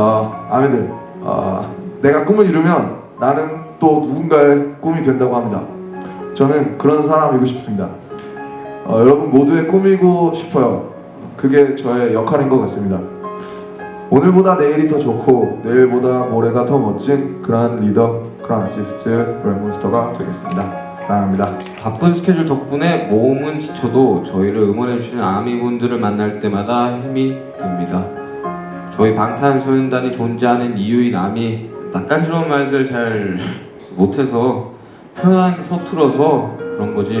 어, 아미들 어, 내가 꿈을 이루면 나는 또 누군가의 꿈이 된다고 합니다. 저는 그런 사람이고 싶습니다. 어, 여러분 모두의 꿈이고 싶어요. 그게 저의 역할인 것 같습니다. 오늘보다 내일이 더 좋고 내일보다 모레가 더 멋진 그런 리더, 그런 아티스트, 랩몬스터가 되겠습니다. 사랑합니다. 바쁜 스케줄 덕분에 몸은 지쳐도 저희를 응원해주시는 아미분들을 만날 때마다 힘이 됩니다. 저희 방탄소년단이 존재하는 이유인 아미 낯간지러운 말들 잘 못해서 표현하는 게 서툴어서 그런 거지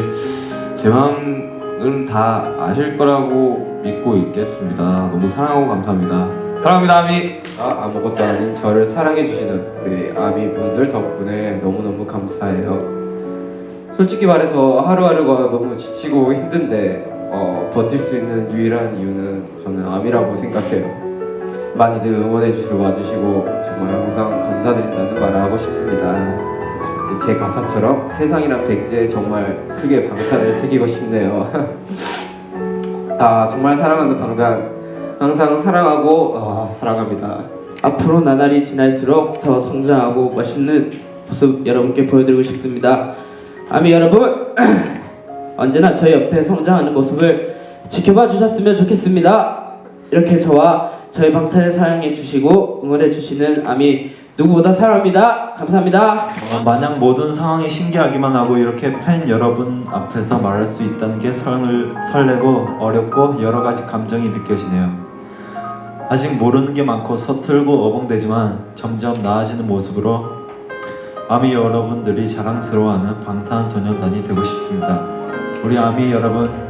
제 마음은 다 아실 거라고 믿고 있겠습니다. 너무 사랑하고 감사합니다. 사랑합니다 아미. 아, 아무것도 아닌 저를 사랑해주시는 우리 아미 분들 덕분에 너무너무 감사해요. 솔직히 말해서 하루하루가 너무 지치고 힘든데 어, 버틸 수 있는 유일한 이유는 저는 아미라고 생각해요. 많이들 응원해 주시러 와주시고 정말 항상 감사드린다는 말을 하고 싶습니다. 제 가사처럼 세상이란 백지에 정말 크게 방탄을 새기고 싶네요. 아 정말 사랑하는 방탄 항상 사랑하고 아, 사랑합니다. 앞으로 나날이 지날수록 더 성장하고 멋있는 모습 여러분께 보여드리고 싶습니다. 아미 여러분 언제나 저희 옆에 성장하는 모습을 지켜봐 주셨으면 좋겠습니다. 이렇게 저와 저희 방탄을 사랑해 주시고 응원해 주시는 아미 누구보다 사랑합니다. 감사합니다. 어, 마냥 모든 상황이 신기하기만 하고 이렇게 팬 여러분 앞에서 말할 수 있다는 게 설을, 설레고 어렵고 여러 가지 감정이 느껴지네요. 아직 모르는 게 많고 서툴고 어벙대지만 점점 나아지는 모습으로 아미 여러분들이 자랑스러워하는 방탄소년단이 되고 싶습니다. 우리 아미 여러분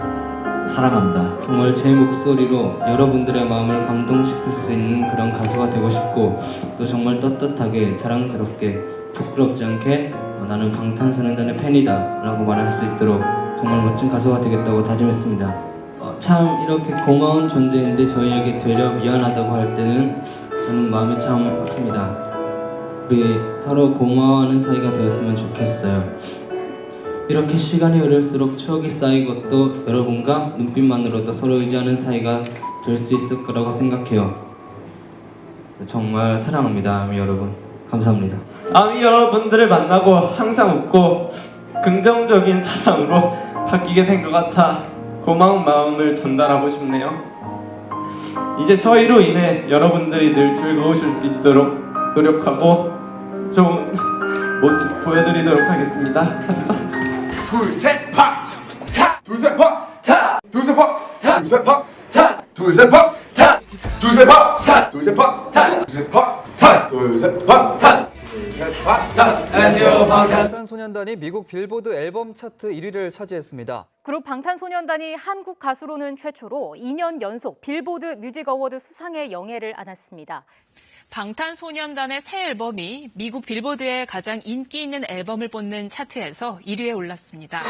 사랑합니다. 정말 제 목소리로 여러분들의 마음을 감동시킬 수 있는 그런 가수가 되고 싶고 또 정말 떳떳하게 자랑스럽게 부끄럽지 않게 어, 나는 방탄소년단의 팬이다 라고 말할 수 있도록 정말 멋진 가수가 되겠다고 다짐했습니다. 어, 참 이렇게 고마운 존재인데 저희에게 되려 미안하다고 할 때는 저는 마음이 참 아픕니다. 우리 서로 고마워하는 사이가 되었으면 좋겠어요 이렇게 시간이 흐를수록 추억이 쌓이고 또 여러분과 눈빛만으로도 서로 의지하는 사이가 될 수 있을 거라고 생각해요. 정말 사랑합니다, 아미 여러분. 감사합니다. 아미 여러분들을 만나고 항상 웃고 긍정적인 사람으로 바뀌게 된 것 같아 고마운 마음을 전달하고 싶네요. 이제 저희로 인해 여러분들이 늘 즐거우실 수 있도록 노력하고 좋은 모습 보여드리도록 하겠습니다. 방탄소년단이 미국 빌보드 앨범 차트 1위를 차지했습니다. 그룹 방탄소년단이 한국 가수로는 최초로 2년 연속 빌보드 뮤직 어워드 수상의 영예를 안았습니다. 방탄소년단의 새 앨범이 미국 빌보드의 가장 인기 있는 앨범을 뽑는 차트에서 1위에 올랐습니다.